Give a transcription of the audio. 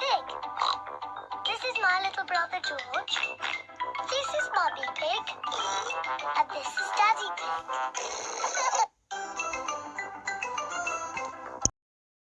Pig. This is my little brother George. This is Mummy Pig. And this is Daddy Pig.